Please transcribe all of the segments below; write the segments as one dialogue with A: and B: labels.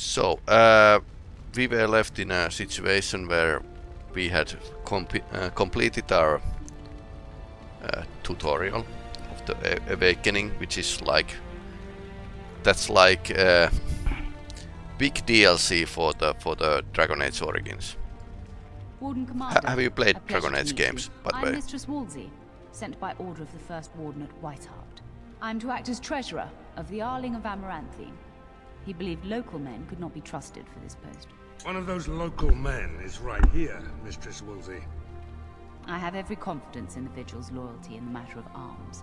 A: So, uh, we were left in a situation where we had uh, completed our uh, tutorial of the awakening, which is like that's like uh, big DLC for the for the Dragon Age Origins.
B: Commander,
A: have you played Dragon Age games,
B: you.
A: by the
B: I'm
A: way?
B: Mistress Wolsey, sent by order of the First Warden at Weisshaupt. I'm to act as treasurer of the Arling of Amaranthine. He believed local men could not be trusted for this post.
C: One of those local men is right here, Mistress Wolsey.
B: I have every confidence in the Vigil's loyalty in the matter of arms.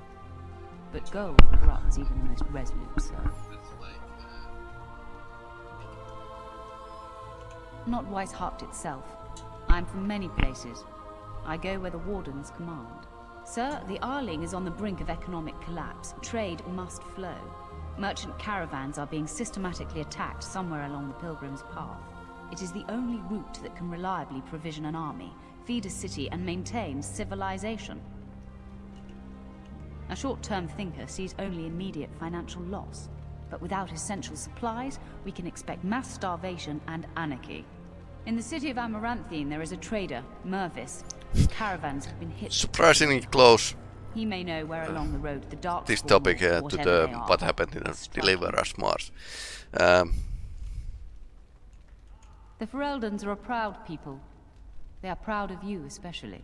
B: But gold corrupts even the most resolute soul. Not Weisshaupt itself. I'm from many places. I go where the Wardens command. Sir, the Arling is on the brink of economic collapse. Trade must flow. Merchant caravans are being systematically attacked somewhere along the Pilgrim's Path. It is the only route that can reliably provision an army, feed a city, and maintain civilization. A short-term thinker sees only immediate financial loss. But without essential supplies, we can expect mass starvation and anarchy. In the city of Amaranthine, there is a trader, Mervis. Caravans have been hit.
A: Surprisingly close.
B: He may know where along the road the dark.
A: This topic uh, to the what happened in Deliver Us Mars. Um,
B: the Fereldans are a proud people. They are proud of you especially.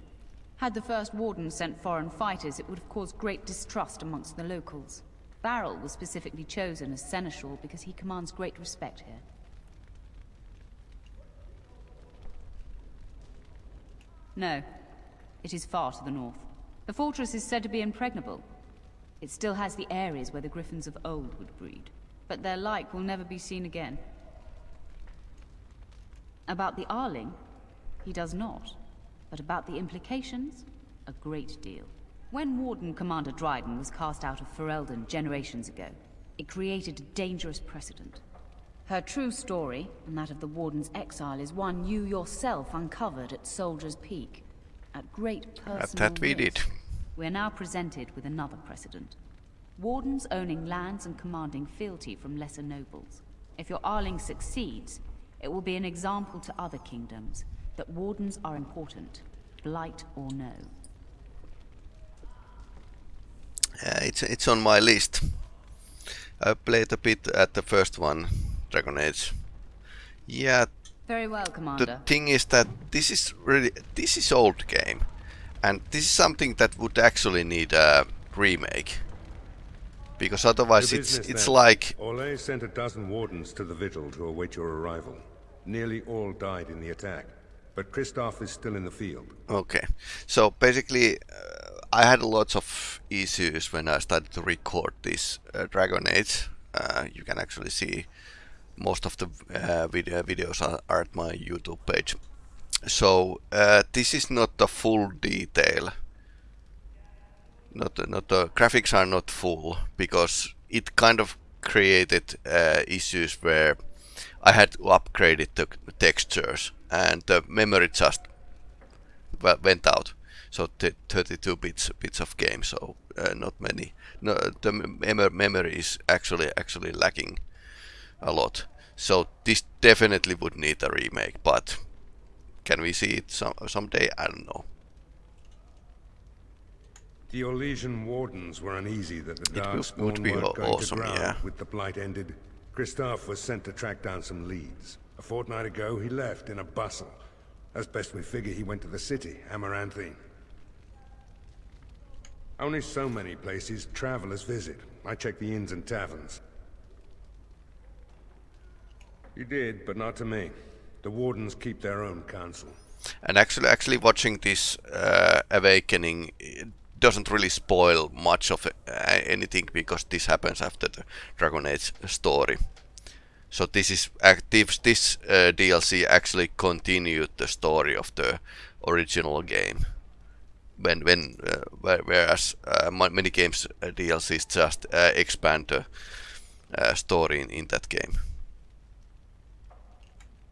B: Had the First Warden sent foreign fighters, it would have caused great distrust amongst the locals. Varel was specifically chosen as Seneschal because he commands great respect here. No. It is far to the north. The fortress is said to be impregnable. It still has the areas where the griffins of old would breed. But their like will never be seen again. About the Arling, he does not. But about the implications, a great deal. When Warden Commander Dryden was cast out of Ferelden generations ago, it created a dangerous precedent. Her true story, and that of the Warden's exile, is one you yourself uncovered at Soldier's Peak. At great personal
A: At that we did.
B: We are now presented with another precedent. Wardens owning lands and commanding fealty from lesser nobles. If your Arling succeeds, it will be an example to other kingdoms that Wardens are important, blight or no.
A: Uh, it's it's on my list. I played a bit at the first one, Dragon Age. Yeah.
B: Very well, Commander.
A: The thing is that this is really this is old game, and this is something that would actually need a remake. Because otherwise, it's it's then. like.
C: Orlais sent a dozen wardens to the vigil to await your arrival. Nearly all died in the attack, but Kristoff is still in the field.
A: Okay, so basically, uh, I had lots of issues when I started to record this uh, Dragon Age. Uh, you can actually see most of the uh, video videos are, are, at my YouTube page. So uh, this is not the full detail. Not not the graphics are not full because it kind of created uh, issues where I had to upgrade the textures and the memory just went out. So 32 bits bits of game, so uh, not many. No, the mem memory is actually actually lacking a lot. So this definitely would need a remake, but can we see it some someday? I don't know.
C: The Orlesian wardens were uneasy that the Darkspawn
A: would, be
C: weren't going
A: awesome,
C: to ground
A: yeah.
C: with the Blight ended. Kristoff was sent to track down some leads. A fortnight ago, he left in a bustle. As best we figure, he went to the city, Amaranthine. Only so many places travelers visit. I check the inns and taverns. You did, but not to me. The Wardens keep their own counsel.
A: And actually, actually watching this uh, Awakening doesn't really spoil much of uh, anything because this happens after the Dragon Age story. So this is active. This uh, DLC actually continued the story of the original game. When when uh, whereas uh, many games uh, DLCs just expand the story in, in that game.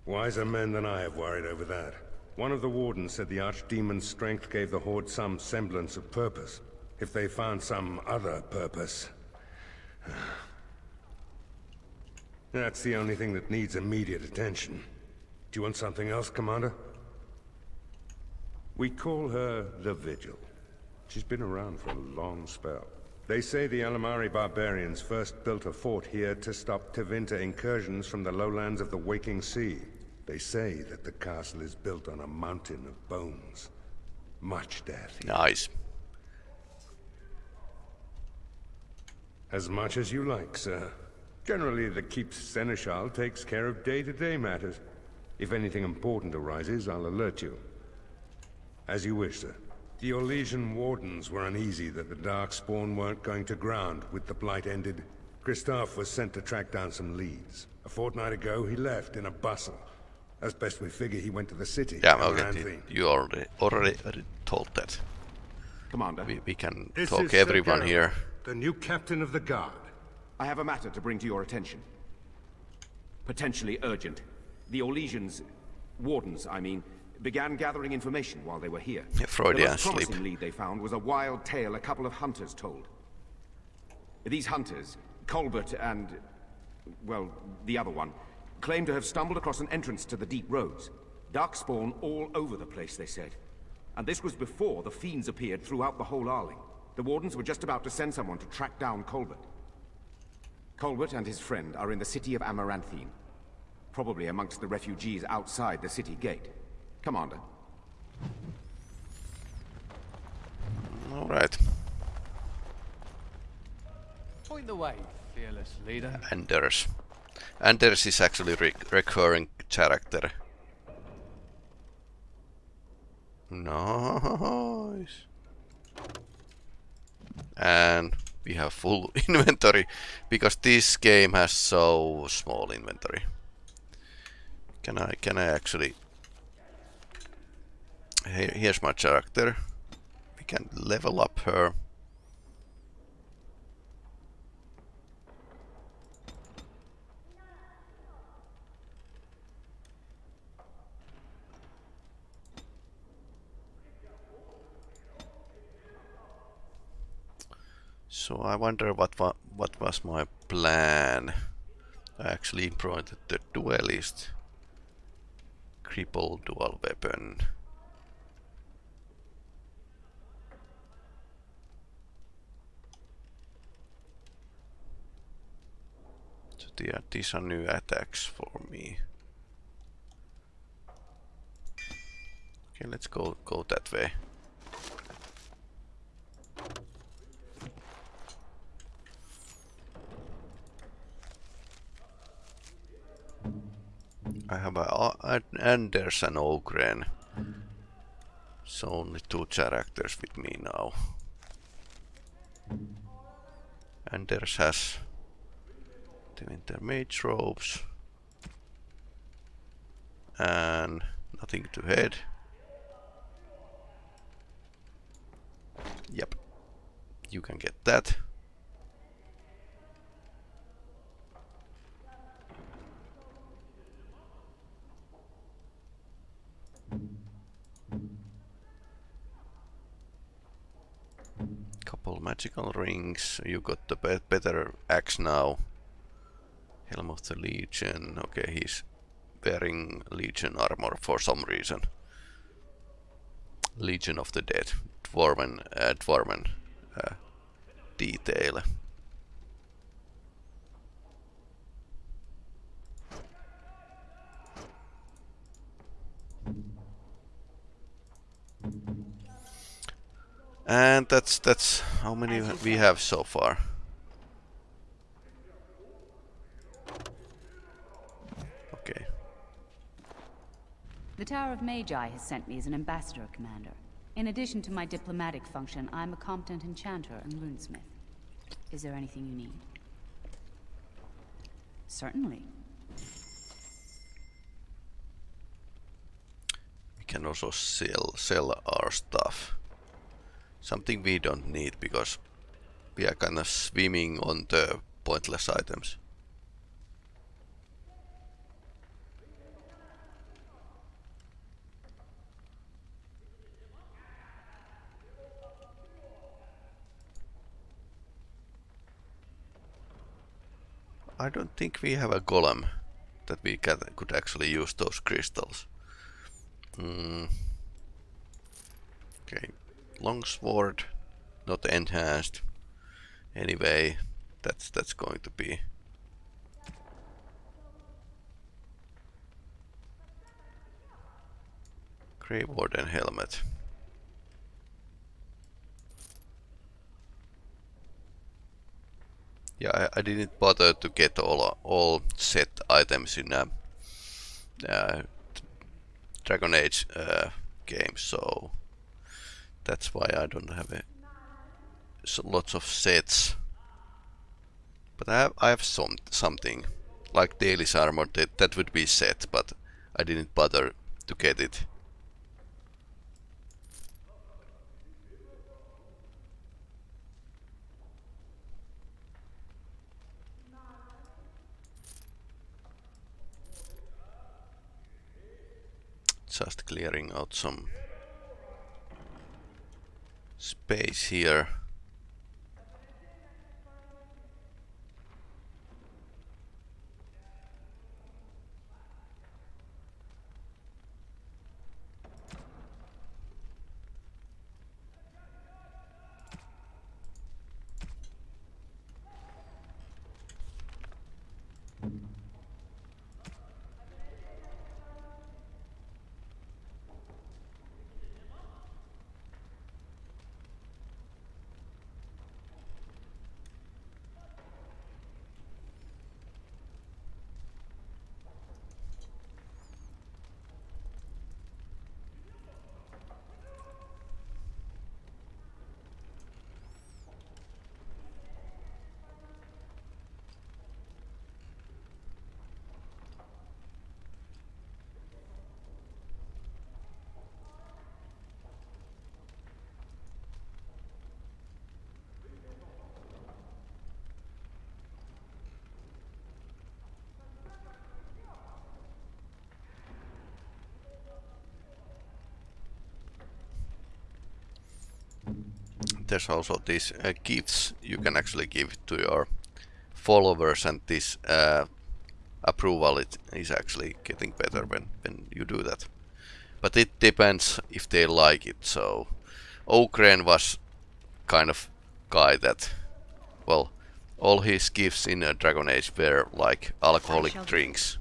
C: Wiser men than I have worried over that. One of the wardens said the Archdemon's strength gave the Horde some semblance of purpose. If they found some other purpose... That's the only thing that needs immediate attention. Do you want something else, Commander? We call her the Vigil. She's been around for a long spell. They say the Alamarri barbarians first built a fort here to stop Tevinter incursions from the lowlands of the Waking Sea. They say that the castle is built on a mountain of bones. Much death. here.
A: Nice.
C: As much as you like, sir. Generally, the Keep's Seneschal takes care of day-to-day matters. If anything important arises, I'll alert you. As you wish, sir. The Orlesian Wardens were uneasy that the Darkspawn weren't going to ground with the Blight ended. Kristoff was sent to track down some leads. A fortnight ago, he left in a bustle. As best we figure, he went to the city.
A: Yeah,
C: Amaranthine.
A: okay. You already already, already told that.
D: Commander,
A: We, we can
C: This
A: talk
C: is Sir
A: everyone
C: Geralt,
A: here.
C: The new captain of the guard.
D: I have a matter to bring to your attention. Potentially urgent. The Orlesians, wardens, I mean, began gathering information while they were here.
A: Freudian
D: the most
A: sleep.
D: promising lead they found was a wild tale a couple of hunters told. These hunters, Colbert and, well, the other one, claim to have stumbled across an entrance to the deep roads. Darkspawn all over the place, they said. And this was before the fiends appeared throughout the whole Arling. The Wardens were just about to send someone to track down Colbert. Colbert and his friend are in the city of Amaranthine. Probably amongst the refugees outside the city gate. Commander,
A: Alright.
E: Point the way, fearless leader.
A: Anders. Anders is actually re recurring character. Nice. And we have full inventory because this game has so small inventory. Can I can I actually here, here's my character. We can level up her. So I wonder what wa what was my plan. I actually implemented the duelist. Cripple dual weapon. The- these are new attacks for me. Okay, let's go go that way. I have a a- Anders and Oghren. So only two characters with me now. And there's has the winter mage robes. And nothing to head. Yep. You can get that. Couple magical rings. You got the be better axe now. Helm of the Legion. Okay, he's wearing Legion armor for some reason. Legion of the Dead. Dwarven, uh, Dwarven uh, detail. And that's that's how many we have so far. Okay.
B: The Tower of Magi has sent me as an ambassador, Commander. In addition to my diplomatic function, I'm a competent enchanter and runesmith. Is there anything you need? Certainly.
A: We can also sell sell our stuff. Something we don't need because we are kind of swimming on the pointless items. I don't think we have a golem that we can, could actually use those crystals. Mm. Okay, longsword, not enhanced. Anyway, that's that's going to be Grey Warden helmet. Yeah, I, I, didn't bother to get all all set items in a uh, Dragon Age uh, game, so that's why I don't have a, so lots of sets. But I have I have some something like Daely's armor that that would be set, but I didn't bother to get it. Just clearing out some space here. There's also these uh, gifts you can actually give to your followers and this uh, approval it is actually getting better when, when you do that. But it depends if they like it, so Oghren was kind of guy that, well, all his gifts in uh, Dragon Age were like alcoholic drinks.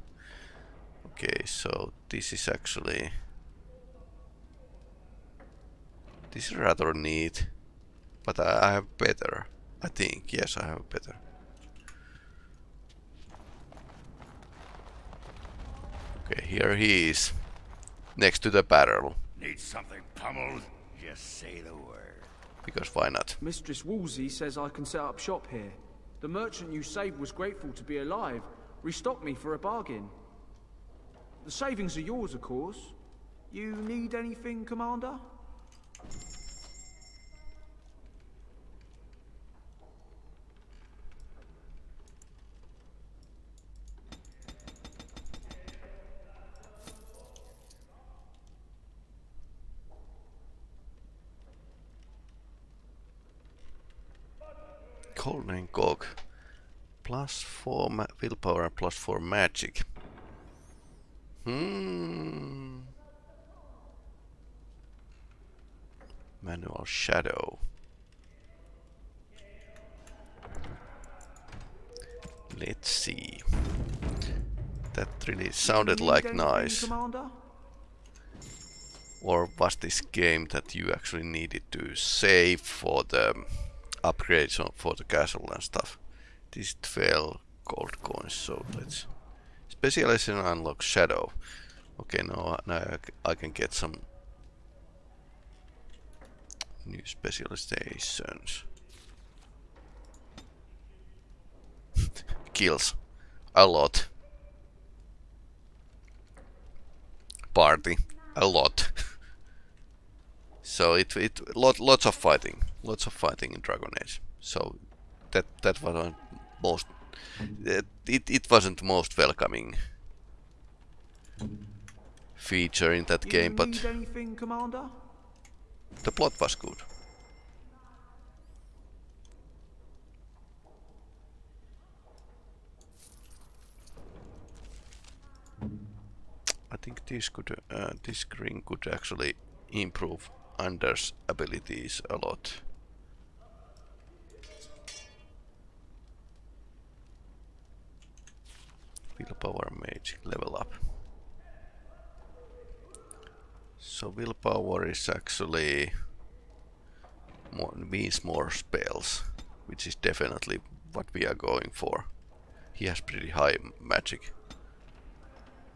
A: Okay, so this is actually... This is rather neat. But I, I have better. I think. Yes, I have better. Okay, here he is. Next to the barrel.
F: Need something pummeled? Just say the word.
A: Because why not?
G: Mistress Wolsey says I can set up shop here. The merchant you saved was grateful to be alive. Restocked me for a bargain. The savings are yours, of course. You need anything, Commander?
A: 4 willpower and plus 4 magic. Hmm. Manual Shadow. Let's see. That really sounded like nice. Or was this game that you actually needed to save for the upgrades for the castle and stuff. This 12 gold coins, so let's... Specialization unlock shadow. Okay, now, now I can get some new specializations. Kills. A lot. Party. A lot. so it, it lot, lots of fighting lots of fighting in Dragon Age. So that that was most it, it wasn't most welcoming feature in that game, but
G: anything,
A: the plot was good. I think this could, uh, this screen could actually improve Anders' abilities a lot. Willpower mage level up. So willpower is actually more, means more spells, which is definitely what we are going for. He has pretty high magic.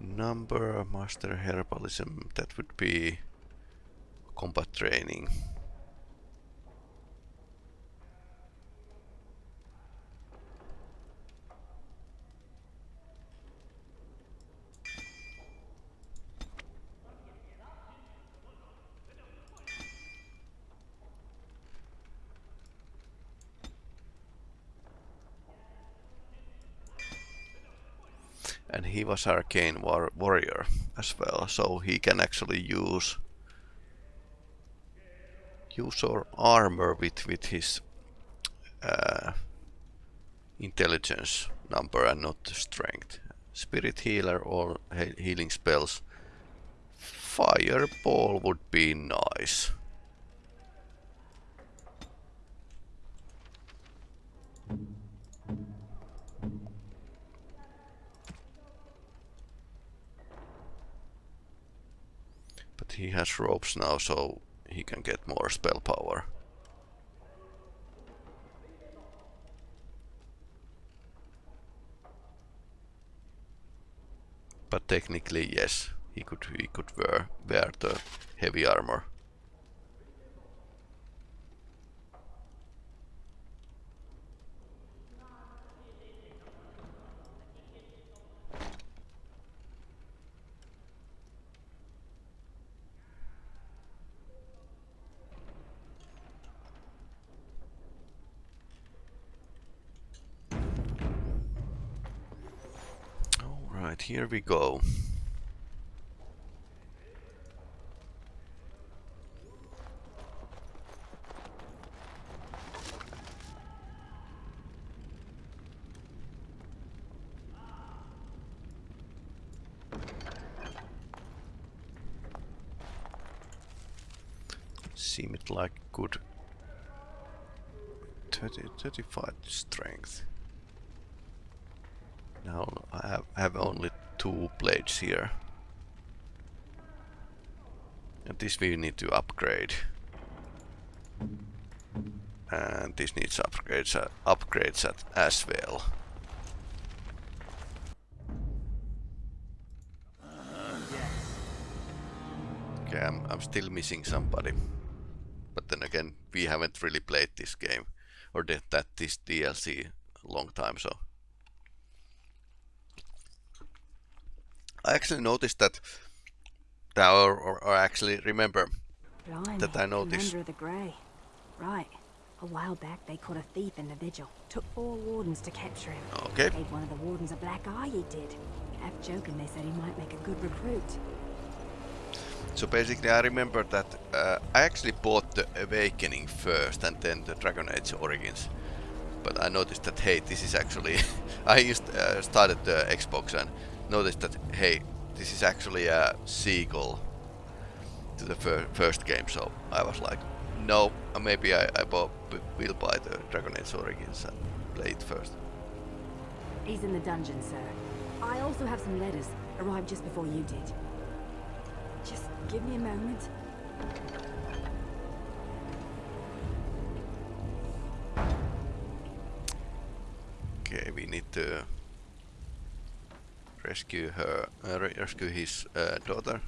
A: Number, master herbalism, that would be combat training. and he was arcane war warrior as well so he can actually use use our armor with with his uh, intelligence number and not strength. Spirit healer or he healing spells. Fireball would be nice he has ropes now, so he can get more spell power. But technically, yes, he could he could wear wear the heavy armor. Here we go. Seem it like good 30, 35 strength. Now I have, have only two blades here. And this we need to upgrade. And this needs upgrades, uh, upgrades at, as well. Okay, I'm, I'm still missing somebody. But then again, we haven't really played this game or that, that this DLC a long time, so I actually noticed that, that or, or, or actually remember
H: Blimey,
A: that I noticed.
H: Commander of the Grey. Right. A while back they caught a thief in the vigil. Took four wardens to capture him.
A: Okay.
H: Gave one of the wardens a black eye, he did. Half joking, they said he might make a good recruit.
A: So basically I remember that uh, I actually bought the Awakening first and then the Dragon Age Origins. But I noticed that hey, this is actually... I used, uh, started the Xbox and noticed that, hey, this is actually a sequel to the fir first game, so I was like, no, uh, maybe I, I will buy the Dragon Age Origins and play it first.
H: He's in the dungeon, sir. I also have some letters, arrived just before you did. Just give me a moment.
A: Okay, we need to rescue her, uh, rescue his uh, daughter.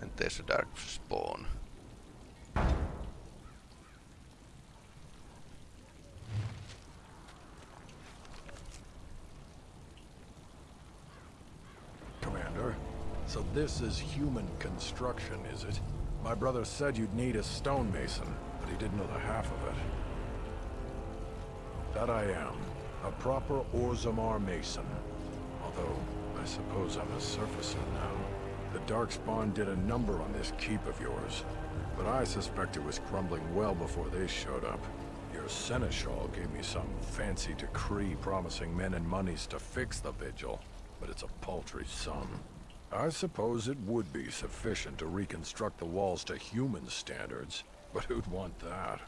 A: And there's a dark spawn.
I: Commander, so this is human construction, is it? My brother said you'd need a stonemason, but he didn't know the half of it. That I am. A proper Orzammar Mason. Although, I suppose I'm a surfacer now. The Darkspawn did a number on this keep of yours. But I suspect it was crumbling well before they showed up. Your Seneschal gave me some fancy decree promising men and monies to fix the vigil. but it's a paltry sum. I suppose it would be sufficient to reconstruct the walls to human standards, but who'd want that?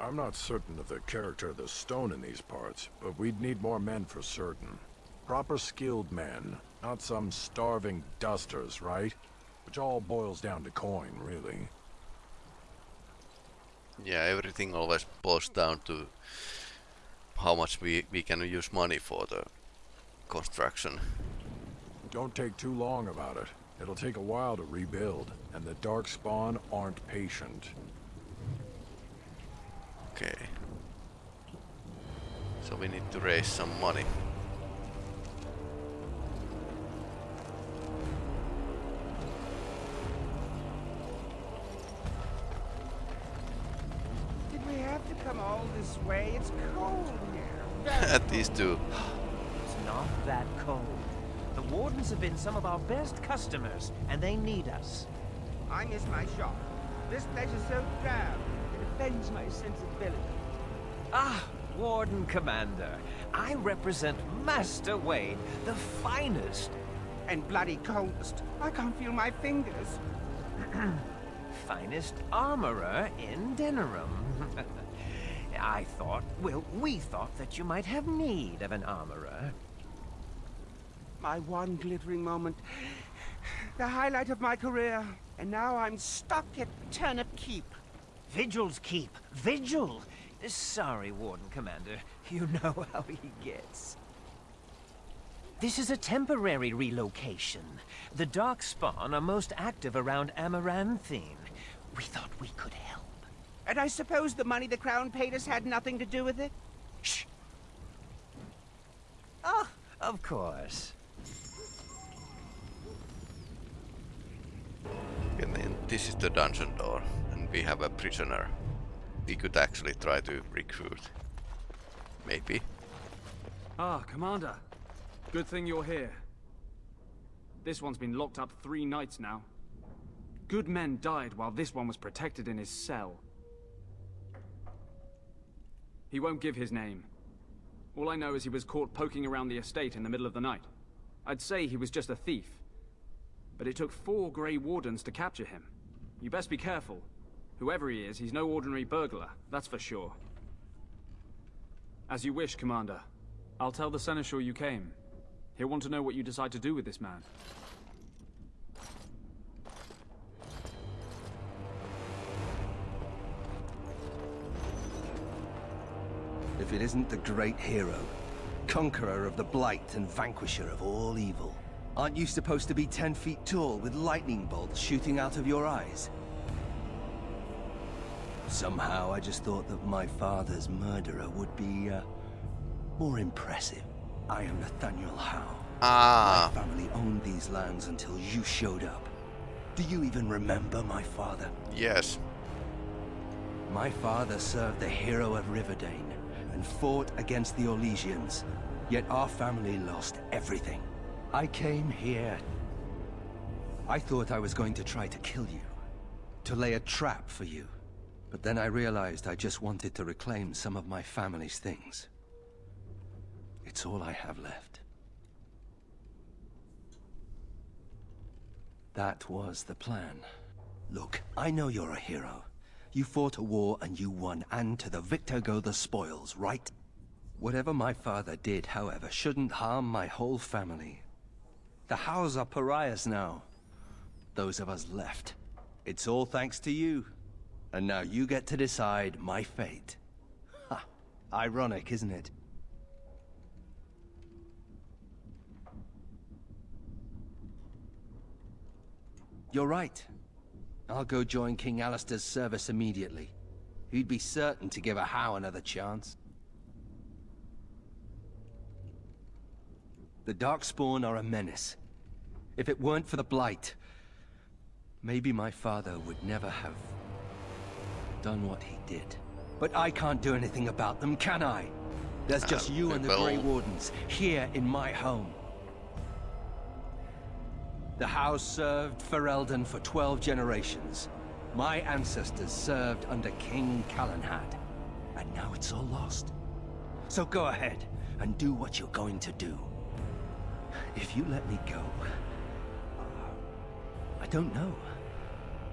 I: I'm not certain of the character of the stone in these parts, but we'd need more men for certain. Proper skilled men, not some starving dusters, right? Which all boils down to coin, really.
A: Yeah, everything always boils down to how much we, we can use money for the construction.
I: Don't take too long about it. It'll take a while to rebuild, and the Darkspawn aren't patient.
A: Okay. So we need to raise some money.
J: Did we have to come all this way? It's cold here.
A: At these two.
K: It's not that cold. The Wardens have been some of our best customers, and they need us.
J: I miss my shop. This place is so drab. It offends my sensibility.
K: Ah, Warden Commander. I represent Master Wade, the finest.
J: And bloody coldest. I can't feel my fingers.
K: finest armorer in Denerim. I thought, well, we thought that you might have need of an armorer.
J: My one glittering moment. The highlight of my career. And now I'm stuck at Turnip Keep.
K: Vigil's Keep. Vigil! Sorry, Warden Commander. You know how he gets. This is a temporary relocation. The Darkspawn are most active around Amaranthine. We thought we could help.
J: And I suppose the money the Crown paid us had nothing to do with it?
K: Shh! Oh, of course.
A: And then this is the dungeon door, we have a prisoner. We could actually try to recruit. Maybe.
G: Ah, Commander. Good thing you're here. This one's been locked up three nights now. Good men died while this one was protected in his cell. He won't give his name. All I know is he was caught poking around the estate in the middle of the night. I'd say he was just a thief. But it took four Grey Wardens to capture him. You best be careful. Whoever he is, he's no ordinary burglar, that's for sure. As you wish, Commander. I'll tell the Seneschal you came. He'll want to know what you decide to do with this man.
L: If it isn't the great hero, conqueror of the Blight and vanquisher of all evil. Aren't you supposed to be ten feet tall with lightning bolts shooting out of your eyes? Somehow I just thought that my father's murderer would be, uh, more impressive. I am Nathaniel Howe.
A: Ah.
L: My family owned these lands until you showed up. Do you even remember my father?
A: Yes.
L: My father served the hero of River Dane and fought against the Orlesians. Yet our family lost everything. I came here. I thought I was going to try to kill you. To lay a trap for you. But then I realized I just wanted to reclaim some of my family's things. It's all I have left. That was the plan. Look, I know you're a hero. You fought a war and you won, and to the victor go the spoils, right? Whatever my father did, however, shouldn't harm my whole family. The Howes are pariahs now. Those of us left. It's all thanks to you. And now you get to decide my fate. Ha! Ironic, isn't it? You're right. I'll go join King Alistair's service immediately. He'd be certain to give a Howe another chance. The Darkspawn are a menace. If it weren't for the Blight, maybe my father would never have done what he did. But I can't do anything about them, can I? There's just
A: Uh,
L: you and the
A: well-
L: Grey Wardens, here in my home. The house served Ferelden for 12 generations. My ancestors served under King Calenhad. And now it's all lost. So go ahead. and do what you're going to do. If you let me go... I don't know.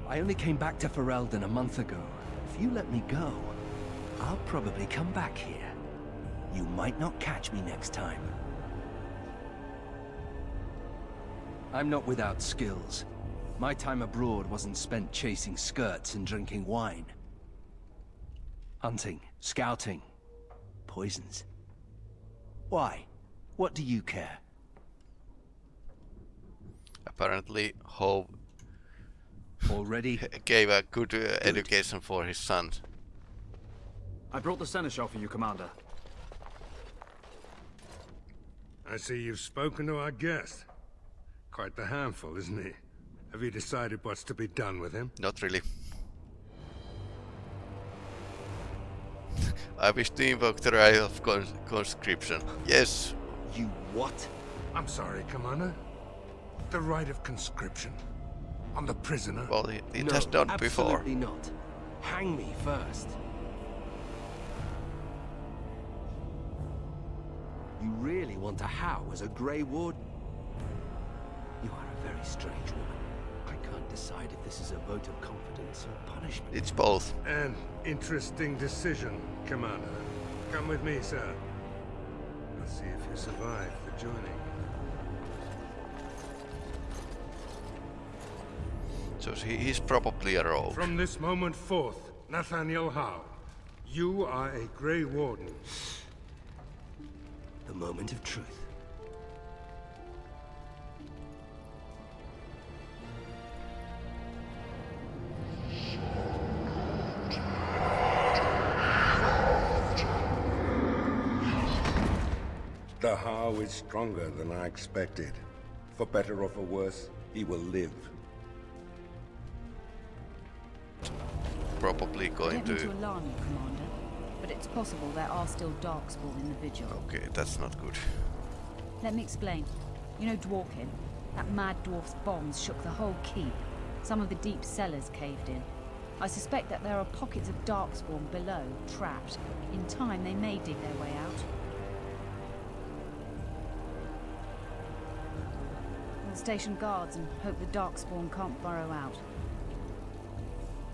L: I only came back to Ferelden a month ago. If you let me go, I'll probably come back here. You might not catch me next time. I'm not without skills. My time abroad wasn't spent chasing skirts and drinking wine. Hunting, scouting, poisons. Why? What do you care?
A: Apparently, Howe
L: already
A: gave a good, uh, good, education for his sons.
M: I brought the seneschal for you, Commander.
C: I see you've spoken to our guest. Quite the handful, isn't he? Have you decided what's to be done with him?
A: Not really. I wish to invoke the right of cons conscription. Yes.
L: You what?
C: I'm sorry, Commander. The right of conscription. On the prisoner?
A: Well, it, it
L: no,
A: has done
L: absolutely
A: before.
L: not. Hang me first. You really want to how as a Grey Ward? You are a very strange woman. I can't decide if this is a vote of confidence or punishment.
A: It's both.
C: An interesting decision, Commander. Come with me, sir. Let's see if you survive the journey.
A: So he's probably a rogue.
C: From this moment forth, Nathaniel Howe, you are a Grey Warden.
L: The moment of truth.
C: The Howe is stronger than I expected. For better or for worse, he will live.
A: Probably going to
B: alarm you, Commander, but it's possible there are still Darkspawn in the Vigil.
A: Okay, that's not good.
B: Let me explain. You know Dworkin? That mad dwarf's bombs shook the whole keep. Some of the deep cellars caved in. I suspect that there are pockets of Darkspawn below, trapped. In time, they may dig their way out. We'll station guards and hope the Darkspawn can't burrow out.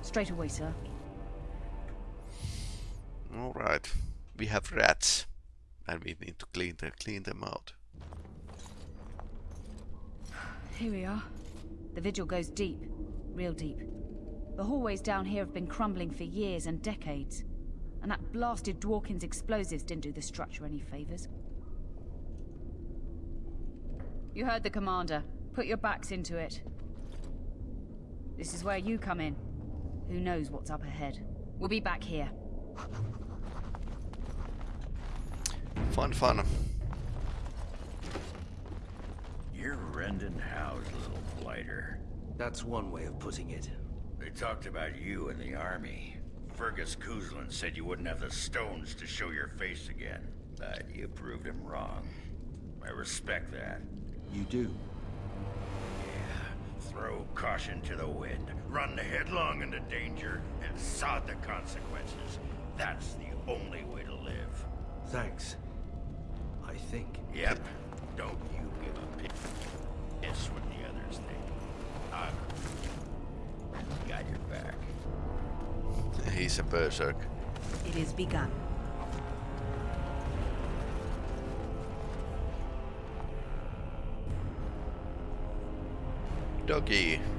B: Straight away, sir.
A: Alright. We have rats. And we need to clean, the, clean them out.
B: Here we are. The vigil goes deep. Real deep. The hallways down here have been crumbling for years and decades. And that blasted Dworkin's explosives didn't do the structure any favors. You heard the commander. Put your backs into it. This is where you come in. Who knows what's up ahead? We'll be back here.
A: Fun, fun.
F: You're Rendon Howe's little blighter.
L: That's one way of putting it.
F: They talked about you in the army. Fergus Cousland said you wouldn't have the stones to show your face again. But you proved him wrong. I respect that.
L: You do?
F: Yeah. Throw caution to the wind. Run headlong into danger and sod the consequences. That's the only way to live.
L: Thanks. I think.
F: Yep. Don't you give a piss what the others think. I've got your back.
A: He's a berserk.
H: It is begun.
A: Doggy.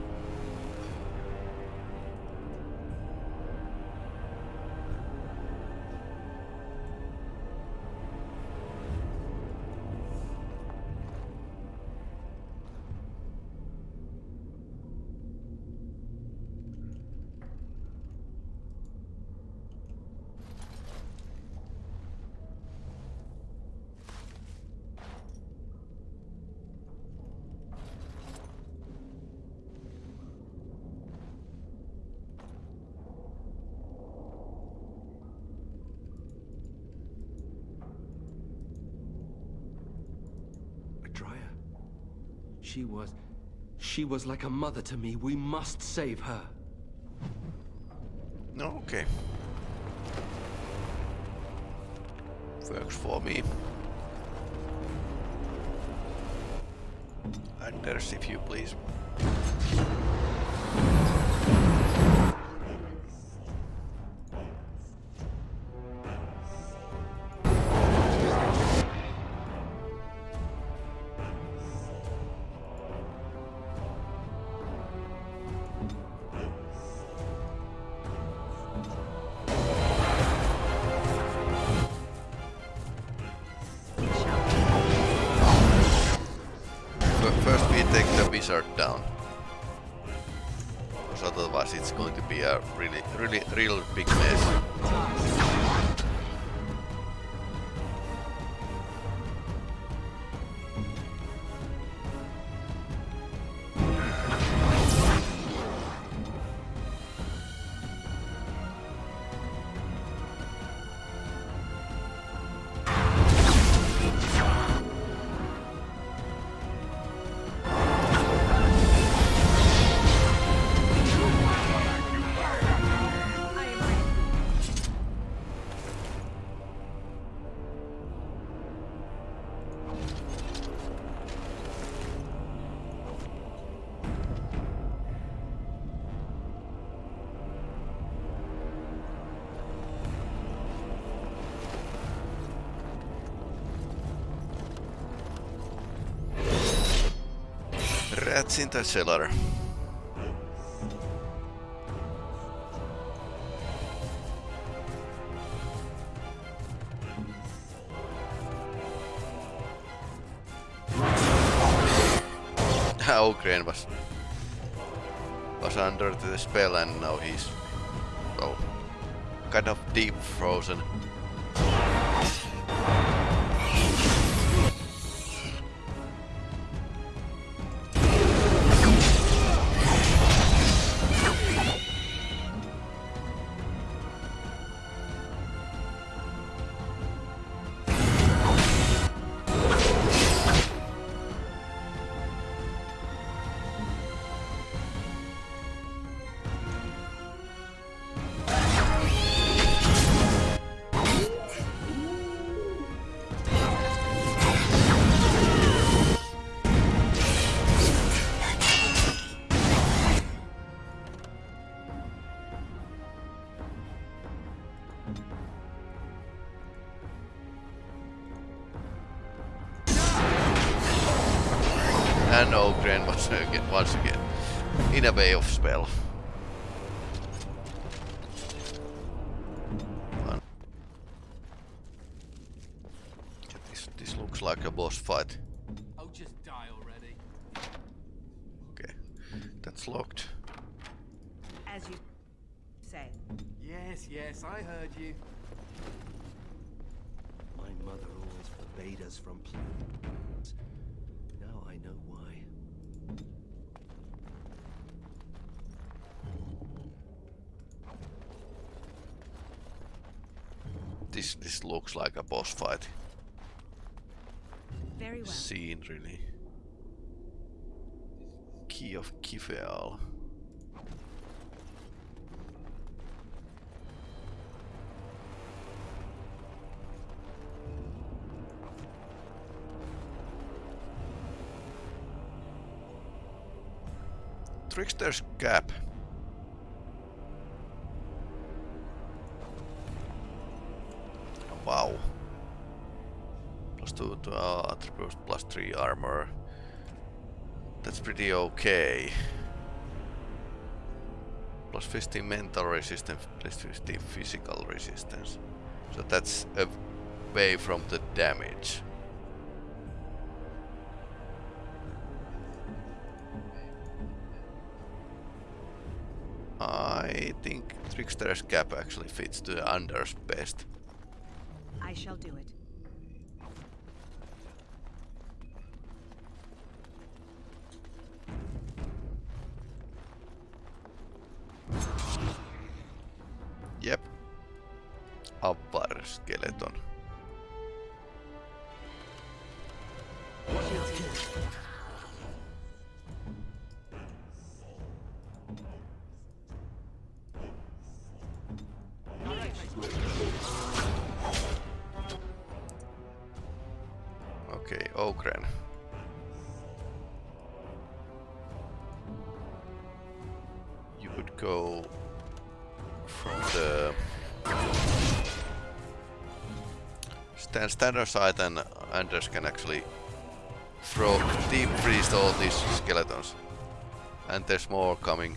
L: She was like a mother to me. We must save her.
A: Okay. Works for me. Anders, if you please. The down. Because otherwise it's going to be a really, really, real big mess. In the cellar. Oghren was was under the spell and now he's well kind of deep frozen. This, this looks like a boss fight.
E: Oh, just die already.
A: Okay, that's locked.
N: As you say.
E: Yes, yes, I heard you.
L: My mother always forbade us from playing. Now I know why.
A: This this looks like a boss fight
N: Very well.
A: scene, really. Key of Kifeal. Trickster's Cap. Uh, attributes, plus 3 armor. That's pretty okay. Plus 15 mental resistance, plus 15 physical resistance. So that's away from the damage. I think Trickster's Cap actually fits to Anders best.
N: I shall do it.
A: Stand standard side and Anders can actually throw deep freeze all these skeletons. And there's more coming.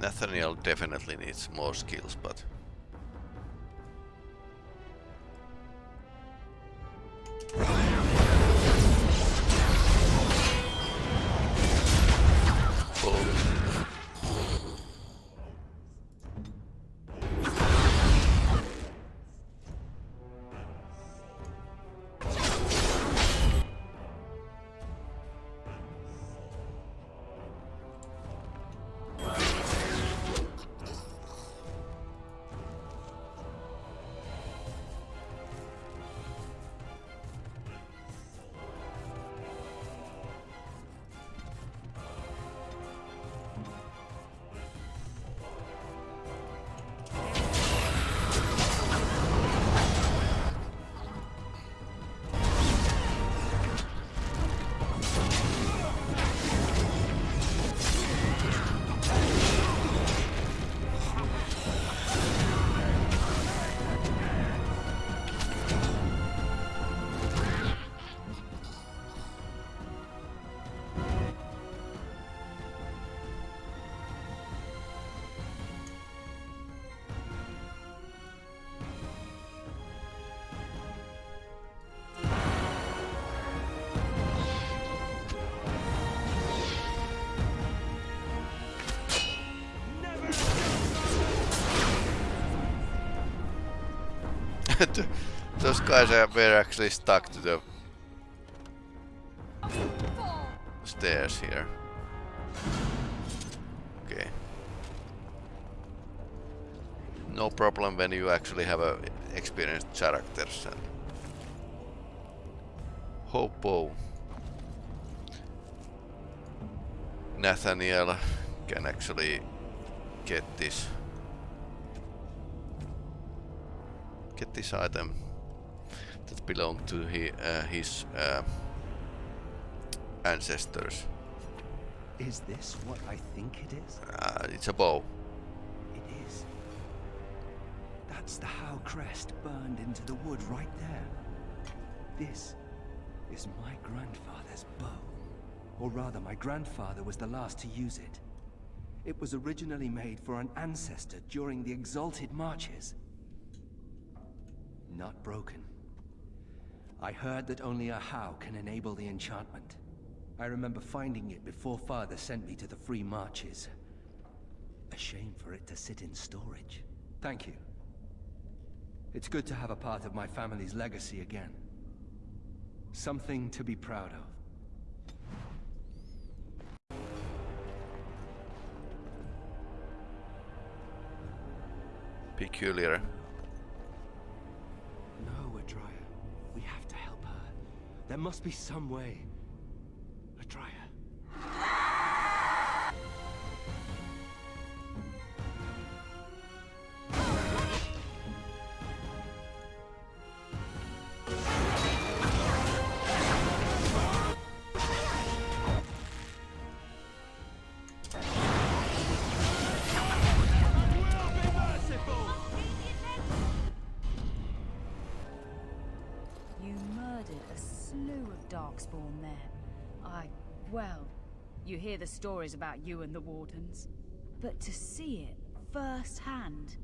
A: Nathaniel definitely needs more skills, but... Those guys are, were actually stuck to the stairs here. Okay. No problem when you actually have a experienced characters and Hopo Nathaniel can actually get this get this item that belonged to he, uh, his uh, ancestors.
L: Is this what I think it is?
A: Uh, it's a bow.
L: It is. That's the Howe crest burned into the wood right there. This is my grandfather's bow. Or rather, my grandfather was the last to use it. It was originally made for an ancestor during the Exalted Marches. Not broken. I heard that only a Howe can enable the enchantment. I remember finding it before Father sent me to the Free Marches. A shame for it to sit in storage. Thank you. It's good to have a part of my family's legacy again. Something to be proud of.
A: Peculiar.
L: There must be some way. Atraia.
B: You murdered a slew of Darkspawn hear the stories about you and the Wardens. But to see it firsthand...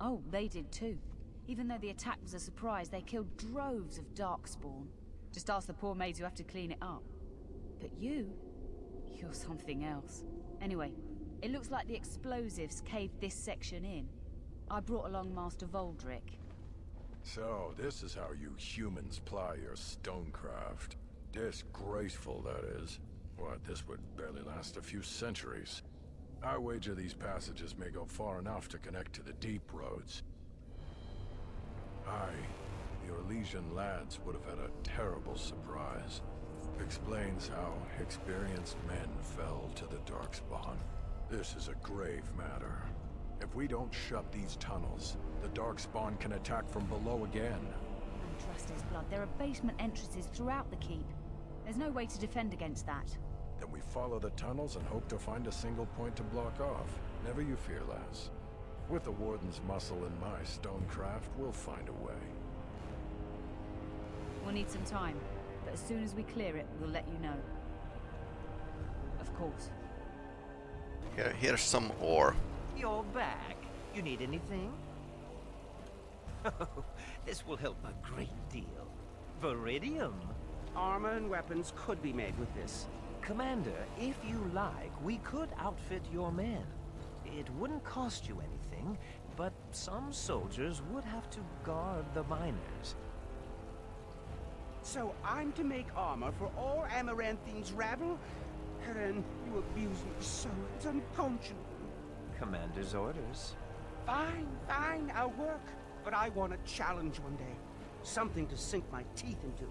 B: Oh, they did too. Even though the attack was a surprise, they killed droves of Darkspawn. Just ask the poor maids who have to clean it up. But you... You're something else. Anyway, it looks like the explosives caved this section in. I brought along Master Voldrik.
I: So, this is how you humans ply your stonecraft. Disgraceful, that is. What, this would barely last a few centuries. I wager these passages may go far enough to connect to the deep roads. Aye, the Orlesian lads would have had a terrible surprise. Explains how experienced men fell to the Darkspawn. This is a grave matter. If we don't shut these tunnels, the Darkspawn can attack from below again.
B: And trust his blood, there are basement entrances throughout the keep. There's no way to defend against that.
I: Then we follow the tunnels and hope to find a single point to block off. Never you fear, lass. With the Warden's muscle and my stonecraft, we'll find a way.
B: We'll need some time, but as soon as we clear it, we'll let you know. Of course.
A: Here, here's some ore.
K: You're back. You need anything? Oh, this will help a great deal. Veridium.
J: Armor and weapons could be made with this.
K: Commander, if you like, we could outfit your men. It wouldn't cost you anything, but some soldiers would have to guard the miners.
J: So I'm to make armor for all Amaranthine's rabble? Herren, you abuse me so, it's unconscionable.
K: Commander's orders.
J: Fine, fine, I'll work. But I want a challenge one day. Something to sink my teeth into.